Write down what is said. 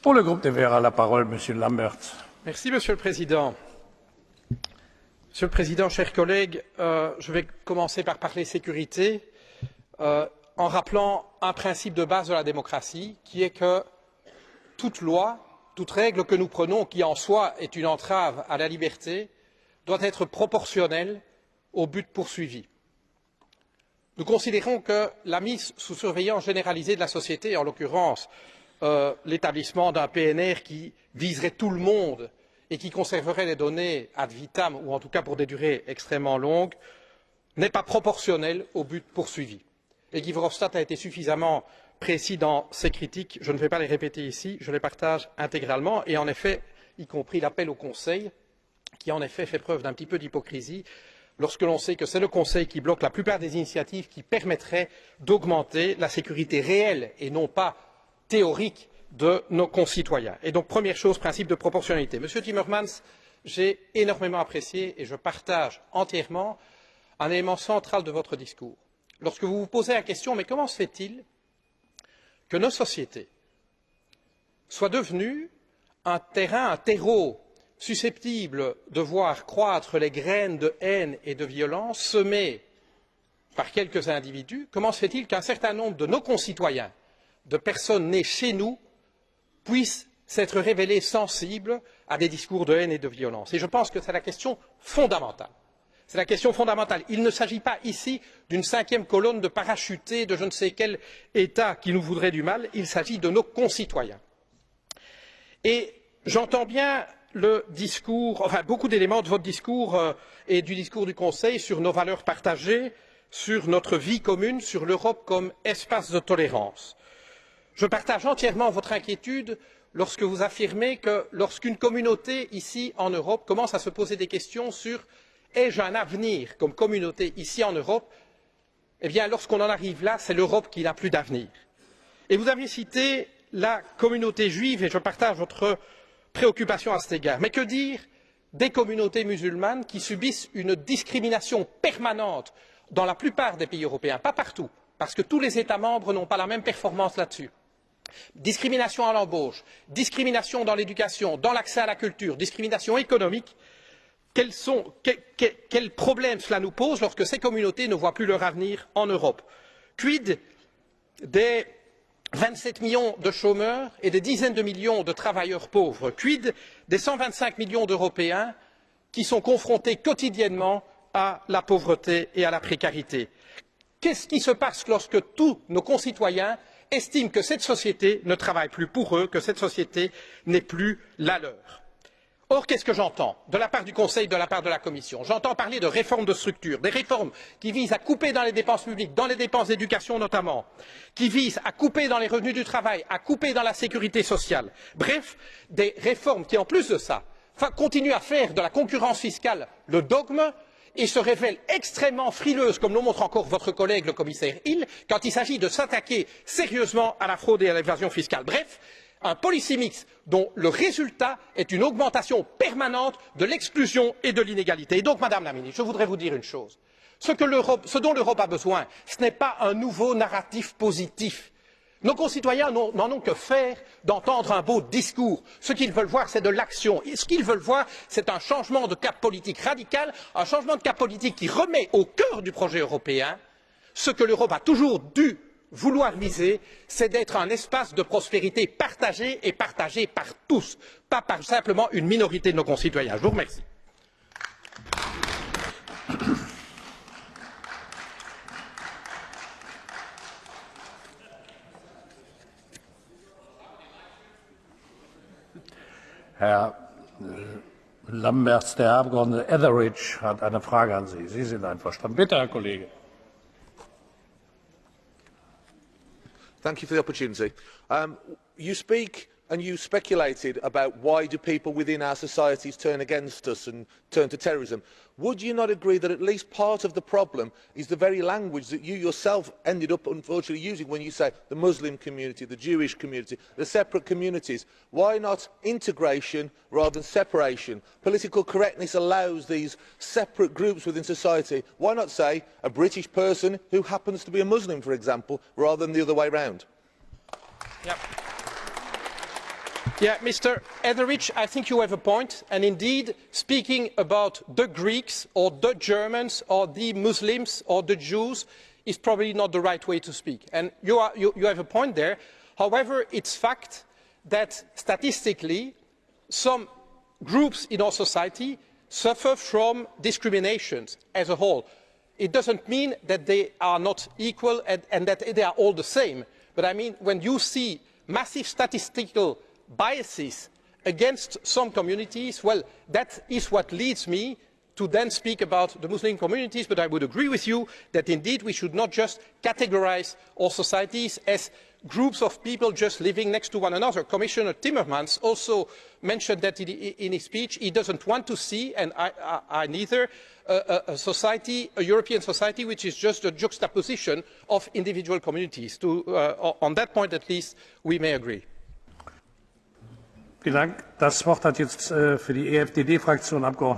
Pour le groupe des Verts, Monsieur Lambert. Merci, Monsieur le Président. Monsieur le Président, chers collègues, euh, je vais commencer par parler sécurité euh, en rappelant un principe de base de la démocratie, qui est que toute loi, toute règle que nous prenons, qui en soi est une entrave à la liberté, doit être proportionnelle au but poursuivi. Nous considérons que la mise sous surveillance généralisée de la société, en l'occurrence l'établissement d'un PNR qui viserait tout le monde et qui conserverait les données ad vitam, ou en tout cas pour des durées extrêmement longues, n'est pas proportionnelle au but poursuivi. Guy Verhofstadt a été suffisamment précis dans ses critiques, je ne vais pas les répéter ici, je les partage intégralement, et en effet, y compris l'appel au Conseil, qui en effet fait preuve d'un petit peu d'hypocrisie, lorsque l'on sait que c'est le Conseil qui bloque la plupart des initiatives qui permettraient d'augmenter la sécurité réelle et non pas théorique de nos concitoyens. Et donc, première chose, principe de proportionnalité. Monsieur Timmermans, j'ai énormément apprécié et je partage entièrement un élément central de votre discours. Lorsque vous vous posez la question, mais comment se fait-il que nos sociétés soient devenues un terrain, un terreau susceptible de voir croître les graines de haine et de violence semées par quelques individus, comment se fait-il qu'un certain nombre de nos concitoyens, de personnes nées chez nous, puissent s'être révélés sensibles à des discours de haine et de violence Et je pense que c'est la question fondamentale. C'est la question fondamentale. Il ne s'agit pas ici d'une cinquième colonne de parachutés de je ne sais quel État qui nous voudrait du mal, il s'agit de nos concitoyens. Et j'entends bien le discours, enfin beaucoup d'éléments de votre discours euh, et du discours du Conseil sur nos valeurs partagées, sur notre vie commune, sur l'Europe comme espace de tolérance. Je partage entièrement votre inquiétude lorsque vous affirmez que lorsqu'une communauté ici en Europe commence à se poser des questions sur ai-je un avenir comme communauté ici en Europe, eh bien lorsqu'on en arrive là, c'est l'Europe qui n'a plus d'avenir. Vous avez cité la communauté juive et je partage votre préoccupation à cet égard. Mais que dire des communautés musulmanes qui subissent une discrimination permanente dans la plupart des pays européens, pas partout, parce que tous les États membres n'ont pas la même performance là-dessus. Discrimination à l'embauche, discrimination dans l'éducation, dans l'accès à la culture, discrimination économique. Quels, problèmes cela nous pose lorsque ces communautés ne voient plus leur avenir en Europe? Quid des vingt sept millions de chômeurs et des dizaines de millions de travailleurs pauvres? Quid des cent vingt cinq millions d'européens qui sont confrontés quotidiennement à la pauvreté et à la précarité? qu'est ce qui se passe lorsque tous nos concitoyens estiment que cette société ne travaille plus pour eux que cette société n'est plus la leur? Or, qu'est-ce que j'entends de la part du Conseil, de la part de la Commission? J'entends parler de réformes de structure, des réformes qui visent à couper dans les dépenses publiques, dans les dépenses d'éducation notamment, qui visent à couper dans les revenus du travail, à couper dans la sécurité sociale. Bref, des réformes qui, en plus de ça, continuent à faire de la concurrence fiscale le dogme et se révèlent extrêmement frileuses, comme le montre encore votre collègue le commissaire Hill, quand il s'agit de s'attaquer sérieusement à la fraude et à l'évasion fiscale. Bref, un policy mix dont le résultat est une augmentation permanente de l'exclusion et de l'inégalité. Donc, Madame la Ministre, je voudrais vous dire une chose. Ce dont l'Europe a besoin, ce n'est pas un nouveau narratif positif. Nos concitoyens n'en ont que faire d'entendre un beau discours. Ce qu'ils veulent voir, c'est de l'action. Et ce qu'ils veulent voir, c'est un changement de cap politique radical, un changement de cap politique qui remet au cœur du projet européen ce que l'Europe a toujours dû vouloir viser, c'est d'être un espace de prospérité partagé et partagé par tous, pas par simplement une minorité de nos concitoyens. Je vous remercie. Herr Lamberts, der Herr Abgeordnete Etheridge hat eine Frage an Sie. Sie sind einverstanden. Bitte, Herr Kollege. Thank you for the opportunity. Um, you speak and you speculated about why do people within our societies turn against us and turn to terrorism. Would you not agree that at least part of the problem is the very language that you yourself ended up unfortunately using when you say the Muslim community, the Jewish community, the separate communities? Why not integration rather than separation? Political correctness allows these separate groups within society. Why not say a British person who happens to be a Muslim, for example, rather than the other way round? Yep. Yeah, Mr. Etheridge, I think you have a point. and indeed, speaking about the Greeks or the Germans or the Muslims or the Jews is probably not the right way to speak. And you, are, you, you have a point there. However, it's fact that statistically, some groups in our society suffer from discriminations as a whole. It doesn't mean that they are not equal and, and that they are all the same. But I mean, when you see massive statistical biases against some communities, well, that is what leads me to then speak about the Muslim communities, but I would agree with you that indeed we should not just categorise our societies as groups of people just living next to one another. Commissioner Timmermans also mentioned that in his speech. He doesn't want to see, and I, I, I neither, a, a, society, a European society, which is just a juxtaposition of individual communities. To, uh, on that point, at least, we may agree. Vielen Dank. Das Wort hat jetzt äh, für die EFDD-Fraktion Abgeordnete